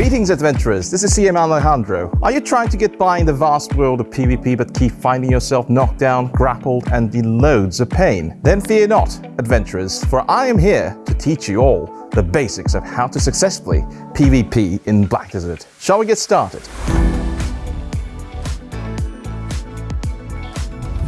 Greetings adventurers, this is CM Alejandro. Are you trying to get by in the vast world of PvP but keep finding yourself knocked down, grappled and in loads of pain? Then fear not, adventurers, for I am here to teach you all the basics of how to successfully PvP in Black Desert. Shall we get started?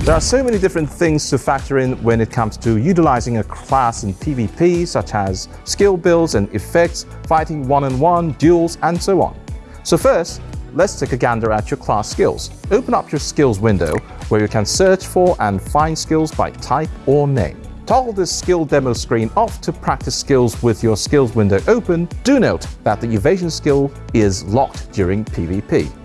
There are so many different things to factor in when it comes to utilizing a class in PvP, such as skill builds and effects, fighting one-on-one, -on -one, duels, and so on. So first, let's take a gander at your class skills. Open up your skills window, where you can search for and find skills by type or name. Toggle this skill demo screen off to practice skills with your skills window open. Do note that the evasion skill is locked during PvP.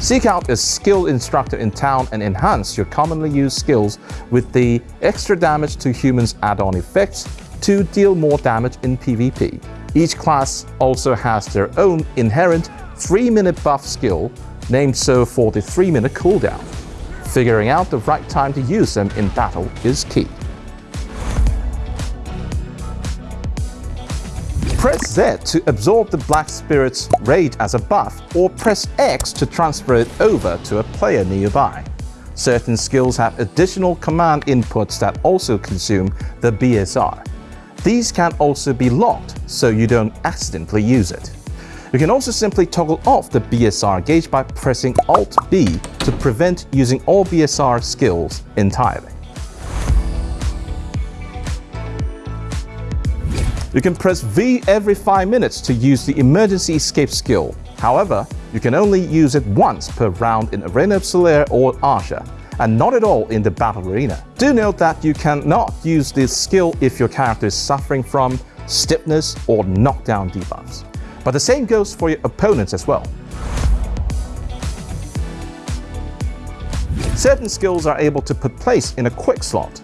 Seek out a skilled instructor in town and enhance your commonly used skills with the extra damage to humans add-on effects to deal more damage in PvP. Each class also has their own inherent 3-minute buff skill, named so for the 3-minute cooldown. Figuring out the right time to use them in battle is key. Press Z to absorb the Black Spirit's rage as a buff, or press X to transfer it over to a player nearby. Certain skills have additional command inputs that also consume the BSR. These can also be locked, so you don't accidentally use it. You can also simply toggle off the BSR gauge by pressing Alt-B to prevent using all BSR skills entirely. You can press V every 5 minutes to use the emergency escape skill. However, you can only use it once per round in Arena of Solaire or Arsha, and not at all in the Battle Arena. Do note that you cannot use this skill if your character is suffering from stiffness or knockdown debuffs. But the same goes for your opponents as well. Certain skills are able to put place in a quick slot.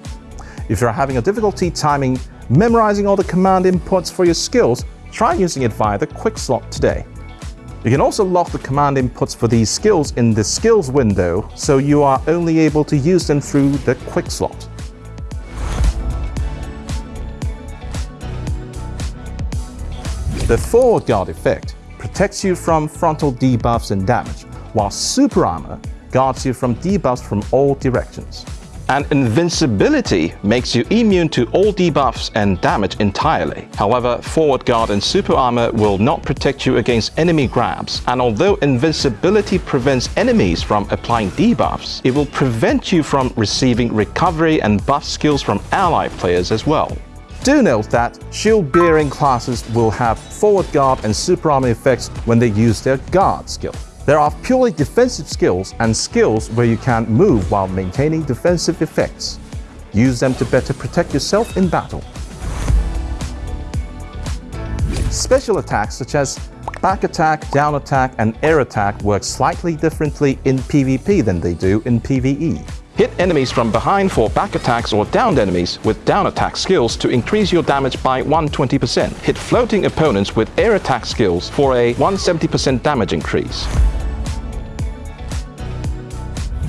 If you're having a difficulty timing memorizing all the command inputs for your skills, try using it via the quick slot today. You can also lock the command inputs for these skills in the skills window, so you are only able to use them through the quick slot. The forward guard effect protects you from frontal debuffs and damage, while super armor guards you from debuffs from all directions. And invincibility makes you immune to all debuffs and damage entirely. However, forward guard and super armor will not protect you against enemy grabs. And although invincibility prevents enemies from applying debuffs, it will prevent you from receiving recovery and buff skills from ally players as well. Do note that shield-bearing classes will have forward guard and super armor effects when they use their guard skill. There are purely defensive skills and skills where you can move while maintaining defensive effects. Use them to better protect yourself in battle. Special attacks such as back attack, down attack, and air attack work slightly differently in PvP than they do in PvE. Hit enemies from behind for back attacks or downed enemies with down attack skills to increase your damage by 120%. Hit floating opponents with air attack skills for a 170% damage increase.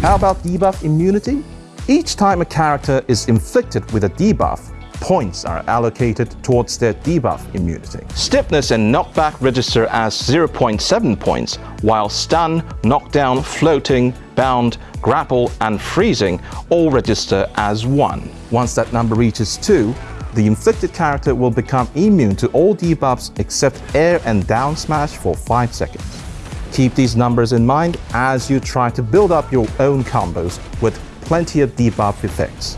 How about debuff immunity? Each time a character is inflicted with a debuff, points are allocated towards their debuff immunity. Stiffness and knockback register as 0.7 points, while stun, knockdown, floating, bound, grapple, and freezing all register as 1. Once that number reaches 2, the inflicted character will become immune to all debuffs except air and down smash for 5 seconds. Keep these numbers in mind as you try to build up your own combos with plenty of debuff effects.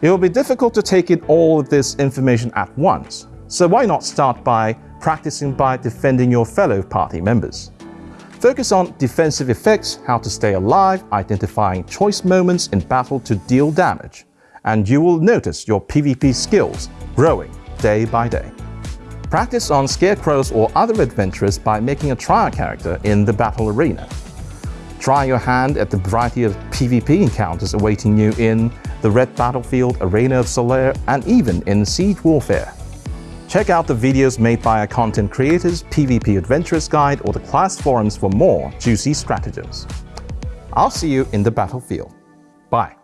It will be difficult to take in all of this information at once, so why not start by practicing by defending your fellow party members. Focus on defensive effects, how to stay alive, identifying choice moments in battle to deal damage, and you will notice your PvP skills growing day by day. Practice on scarecrows or other adventurers by making a trial character in the battle arena. Try your hand at the variety of PvP encounters awaiting you in the Red Battlefield, Arena of Solaire, and even in Siege Warfare. Check out the videos made by our content creators, PvP Adventurers Guide, or the class forums for more juicy stratagems. I'll see you in the battlefield. Bye.